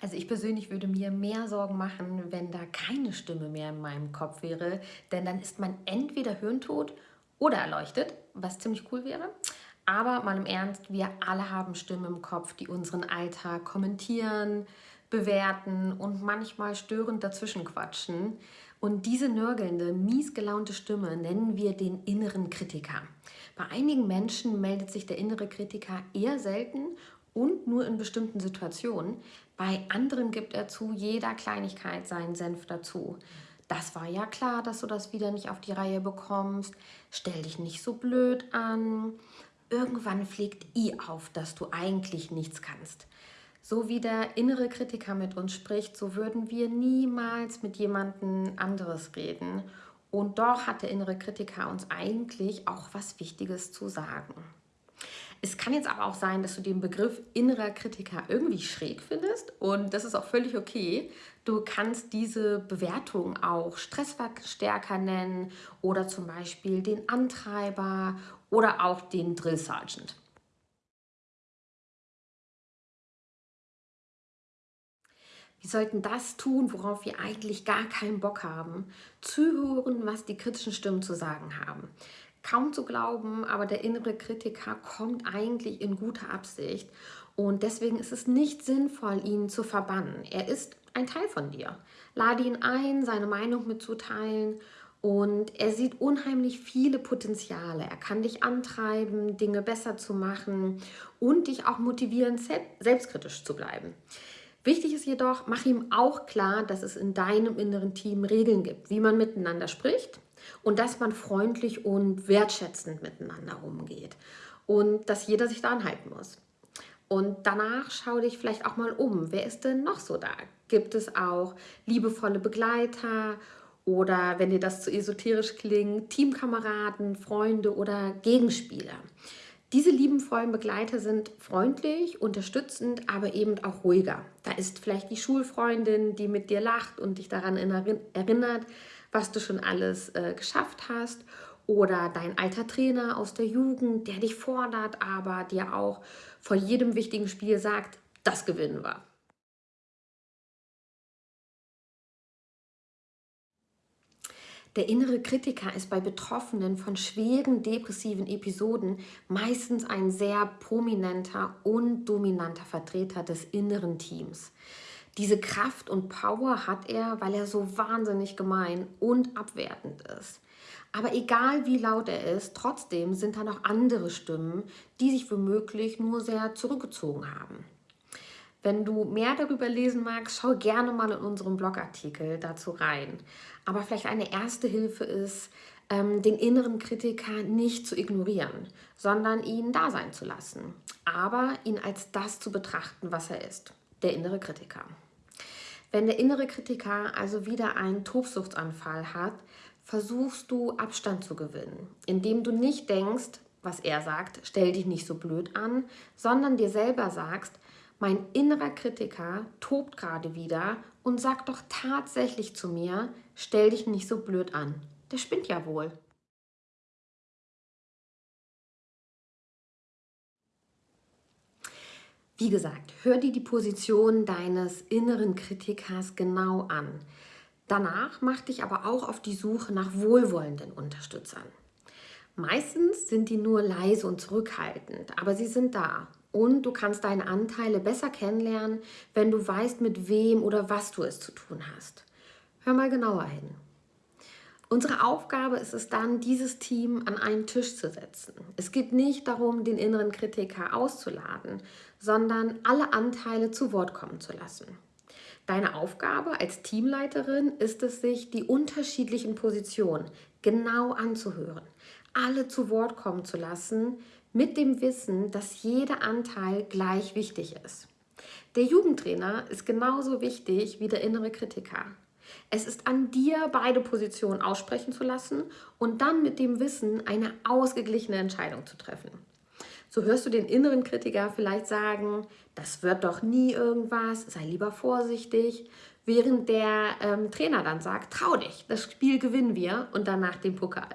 Also ich persönlich würde mir mehr Sorgen machen, wenn da keine Stimme mehr in meinem Kopf wäre, denn dann ist man entweder hirntot oder erleuchtet, was ziemlich cool wäre. Aber mal im Ernst, wir alle haben Stimmen im Kopf, die unseren Alltag kommentieren, bewerten und manchmal störend dazwischen quatschen. Und diese nörgelnde, mies gelaunte Stimme nennen wir den inneren Kritiker. Bei einigen Menschen meldet sich der innere Kritiker eher selten und nur in bestimmten Situationen. Bei anderen gibt er zu jeder Kleinigkeit seinen Senf dazu. Das war ja klar, dass du das wieder nicht auf die Reihe bekommst. Stell dich nicht so blöd an. Irgendwann fliegt i auf, dass du eigentlich nichts kannst. So wie der innere Kritiker mit uns spricht, so würden wir niemals mit jemandem anderes reden. Und doch hat der innere Kritiker uns eigentlich auch was Wichtiges zu sagen. Es kann jetzt aber auch sein, dass du den Begriff innerer Kritiker irgendwie schräg findest und das ist auch völlig okay. Du kannst diese Bewertung auch Stressverstärker nennen oder zum Beispiel den Antreiber oder auch den Drill Sergeant. Wir sollten das tun, worauf wir eigentlich gar keinen Bock haben. Zuhören, was die kritischen Stimmen zu sagen haben. Kaum zu glauben, aber der innere Kritiker kommt eigentlich in guter Absicht und deswegen ist es nicht sinnvoll, ihn zu verbannen. Er ist ein Teil von dir. Lade ihn ein, seine Meinung mitzuteilen und er sieht unheimlich viele Potenziale. Er kann dich antreiben, Dinge besser zu machen und dich auch motivieren, selbstkritisch zu bleiben. Wichtig ist jedoch, mach ihm auch klar, dass es in deinem inneren Team Regeln gibt, wie man miteinander spricht und dass man freundlich und wertschätzend miteinander umgeht und dass jeder sich daran halten muss. Und danach schau dich vielleicht auch mal um. Wer ist denn noch so da? Gibt es auch liebevolle Begleiter oder, wenn dir das zu esoterisch klingt, Teamkameraden, Freunde oder Gegenspieler? Diese liebenvollen Begleiter sind freundlich, unterstützend, aber eben auch ruhiger. Da ist vielleicht die Schulfreundin, die mit dir lacht und dich daran erinnert, was du schon alles äh, geschafft hast. Oder dein alter Trainer aus der Jugend, der dich fordert, aber dir auch vor jedem wichtigen Spiel sagt, das gewinnen wir. Der innere Kritiker ist bei Betroffenen von schweren depressiven Episoden meistens ein sehr prominenter und dominanter Vertreter des inneren Teams. Diese Kraft und Power hat er, weil er so wahnsinnig gemein und abwertend ist. Aber egal wie laut er ist, trotzdem sind da noch andere Stimmen, die sich womöglich nur sehr zurückgezogen haben. Wenn du mehr darüber lesen magst, schau gerne mal in unserem Blogartikel dazu rein. Aber vielleicht eine erste Hilfe ist, ähm, den inneren Kritiker nicht zu ignorieren, sondern ihn da sein zu lassen. Aber ihn als das zu betrachten, was er ist, der innere Kritiker. Wenn der innere Kritiker also wieder einen Tobsuchtsanfall hat, versuchst du Abstand zu gewinnen, indem du nicht denkst, was er sagt, stell dich nicht so blöd an, sondern dir selber sagst, mein innerer Kritiker tobt gerade wieder und sagt doch tatsächlich zu mir, stell dich nicht so blöd an. Der spinnt ja wohl. Wie gesagt, hör dir die Position deines inneren Kritikers genau an. Danach mach dich aber auch auf die Suche nach wohlwollenden Unterstützern. Meistens sind die nur leise und zurückhaltend, aber sie sind da und du kannst deine Anteile besser kennenlernen, wenn du weißt, mit wem oder was du es zu tun hast. Hör mal genauer hin. Unsere Aufgabe ist es dann, dieses Team an einen Tisch zu setzen. Es geht nicht darum, den inneren Kritiker auszuladen, sondern alle Anteile zu Wort kommen zu lassen. Deine Aufgabe als Teamleiterin ist es, sich die unterschiedlichen Positionen genau anzuhören, alle zu Wort kommen zu lassen, mit dem Wissen, dass jeder Anteil gleich wichtig ist. Der Jugendtrainer ist genauso wichtig wie der innere Kritiker. Es ist an dir, beide Positionen aussprechen zu lassen und dann mit dem Wissen eine ausgeglichene Entscheidung zu treffen. So hörst du den inneren Kritiker vielleicht sagen, das wird doch nie irgendwas, sei lieber vorsichtig, während der ähm, Trainer dann sagt, trau dich, das Spiel gewinnen wir und danach den Pokal.